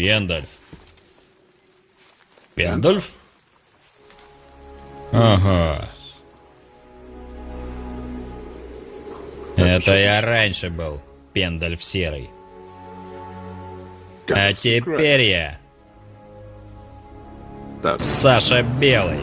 Пендальф. Пендальф? Ага. Это я раньше был, Пендальф Серый. А теперь я Саша Белый.